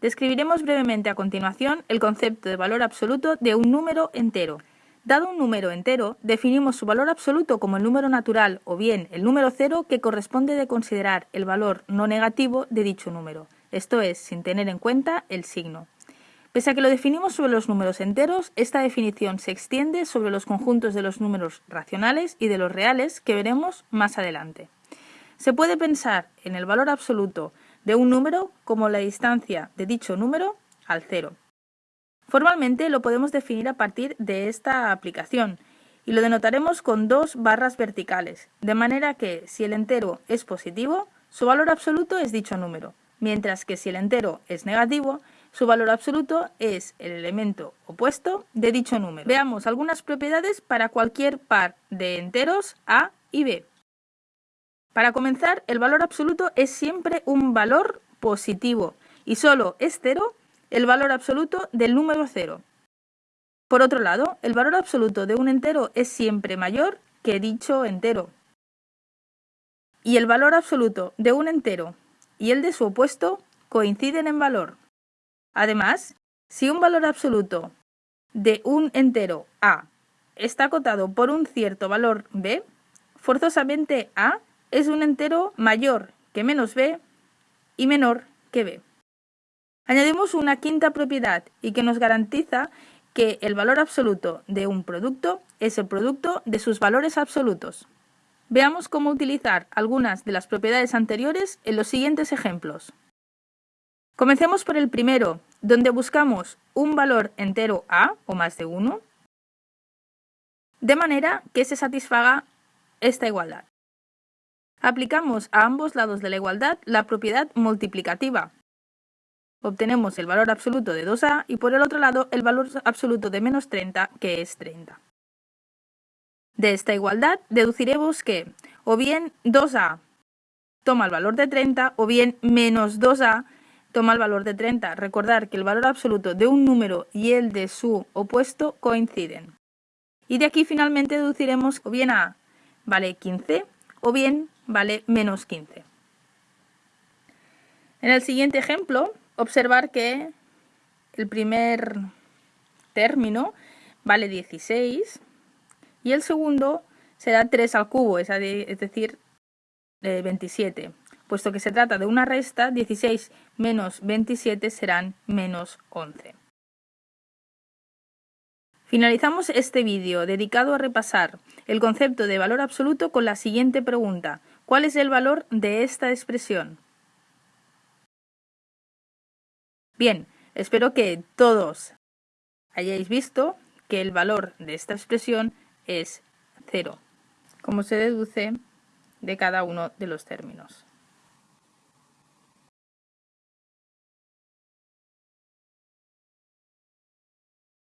Describiremos brevemente a continuación el concepto de valor absoluto de un número entero. Dado un número entero, definimos su valor absoluto como el número natural o bien el número cero que corresponde de considerar el valor no negativo de dicho número, esto es, sin tener en cuenta el signo. Pese a que lo definimos sobre los números enteros, esta definición se extiende sobre los conjuntos de los números racionales y de los reales que veremos más adelante. Se puede pensar en el valor absoluto de un número como la distancia de dicho número al cero. Formalmente lo podemos definir a partir de esta aplicación y lo denotaremos con dos barras verticales, de manera que si el entero es positivo, su valor absoluto es dicho número, mientras que si el entero es negativo, su valor absoluto es el elemento opuesto de dicho número. Veamos algunas propiedades para cualquier par de enteros A y B. Para comenzar, el valor absoluto es siempre un valor positivo y solo es cero el valor absoluto del número cero. Por otro lado, el valor absoluto de un entero es siempre mayor que dicho entero. Y el valor absoluto de un entero y el de su opuesto coinciden en valor. Además, si un valor absoluto de un entero A está acotado por un cierto valor B, forzosamente A es un entero mayor que menos b y menor que b. Añadimos una quinta propiedad y que nos garantiza que el valor absoluto de un producto es el producto de sus valores absolutos. Veamos cómo utilizar algunas de las propiedades anteriores en los siguientes ejemplos. Comencemos por el primero, donde buscamos un valor entero a o más de 1, de manera que se satisfaga esta igualdad. Aplicamos a ambos lados de la igualdad la propiedad multiplicativa. Obtenemos el valor absoluto de 2a y por el otro lado el valor absoluto de menos 30, que es 30. De esta igualdad deduciremos que o bien 2a toma el valor de 30 o bien menos 2a toma el valor de 30. Recordar que el valor absoluto de un número y el de su opuesto coinciden. Y de aquí finalmente deduciremos o bien a vale 15 o bien vale menos 15. En el siguiente ejemplo, observar que el primer término vale 16 y el segundo será 3 al cubo, es decir, 27. Puesto que se trata de una resta, 16 menos 27 serán menos 11. Finalizamos este vídeo dedicado a repasar el concepto de valor absoluto con la siguiente pregunta. ¿Cuál es el valor de esta expresión? Bien, espero que todos hayáis visto que el valor de esta expresión es cero, como se deduce de cada uno de los términos.